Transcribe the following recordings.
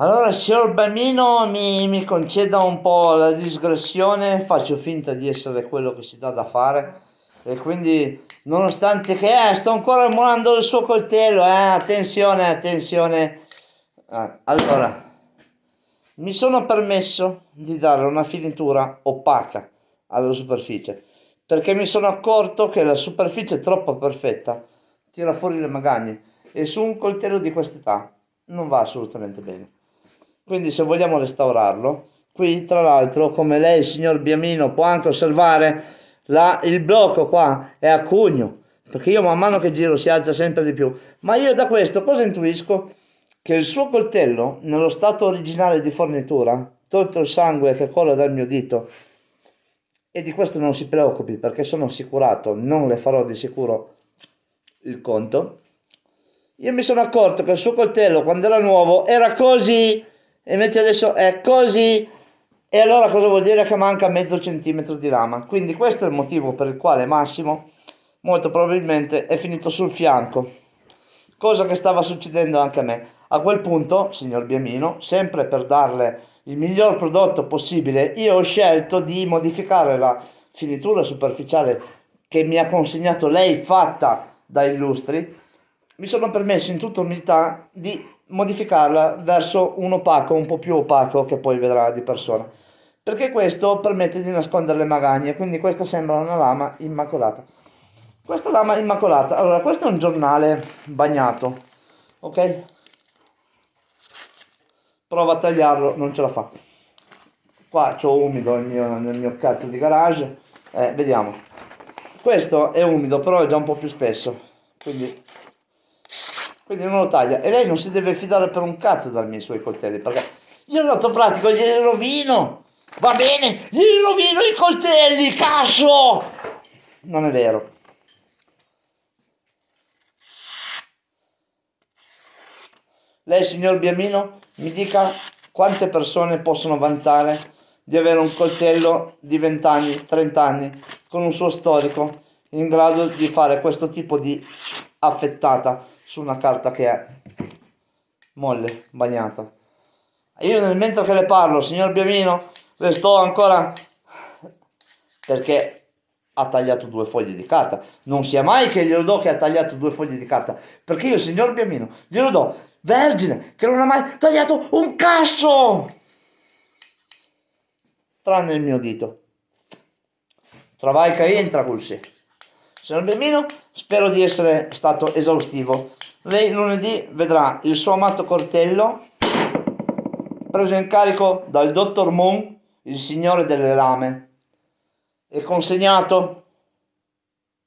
Allora, signor Bamino mi, mi conceda un po' la disgressione, faccio finta di essere quello che si dà da fare e quindi nonostante che eh, sto ancora molando il suo coltello, eh, attenzione, attenzione. Eh, allora, mi sono permesso di dare una finitura opaca alla superficie perché mi sono accorto che la superficie troppo perfetta tira fuori le magagne e su un coltello di quest'età non va assolutamente bene quindi se vogliamo restaurarlo qui tra l'altro come lei signor Biamino può anche osservare la, il blocco qua è a cugno perché io man mano che giro si alza sempre di più ma io da questo cosa intuisco? che il suo coltello nello stato originale di fornitura tolto il sangue che cola dal mio dito e di questo non si preoccupi perché sono assicurato non le farò di sicuro il conto io mi sono accorto che il suo coltello quando era nuovo era così e invece adesso è così. E allora cosa vuol dire? Che manca mezzo centimetro di lama. Quindi questo è il motivo per il quale Massimo molto probabilmente è finito sul fianco. Cosa che stava succedendo anche a me. A quel punto signor Biamino sempre per darle il miglior prodotto possibile io ho scelto di modificare la finitura superficiale che mi ha consegnato lei fatta da illustri. Mi sono permesso in tutta umiltà di modificarla verso un opaco un po' più opaco che poi vedrà di persona. Perché questo permette di nascondere le magagne quindi questa sembra una lama immacolata. Questa lama immacolata allora questo è un giornale bagnato ok? Prova a tagliarlo non ce la fa. Qua c'ho umido nel mio, nel mio cazzo di garage. Eh, vediamo. Questo è umido però è già un po' più spesso quindi quindi non lo taglia. E lei non si deve fidare per un cazzo dai miei suoi coltelli perché io lato pratico glieli rovino va bene? Gli rovino i coltelli cazzo non è vero. Lei signor Biamino mi dica quante persone possono vantare di avere un coltello di 20 anni 30 anni con un suo storico in grado di fare questo tipo di affettata su una carta che è molle, bagnata. Io nel mentre che le parlo, signor Biamino, le sto ancora perché ha tagliato due foglie di carta. Non sia mai che glielo do che ha tagliato due foglie di carta, perché io, signor Biamino, glielo do vergine, che non ha mai tagliato un cazzo! Tranne il mio dito. Travaica entra col sé. Signor Biamino, spero di essere stato esaustivo lei lunedì vedrà il suo amato coltello preso in carico dal dottor Moon, il signore delle lame, e consegnato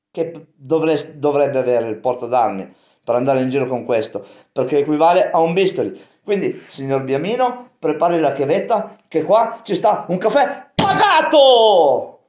che dovre dovrebbe avere il porto d'armi per andare in giro con questo, perché equivale a un bisturi. Quindi, signor Biamino, prepari la chiavetta che qua ci sta un caffè pagato!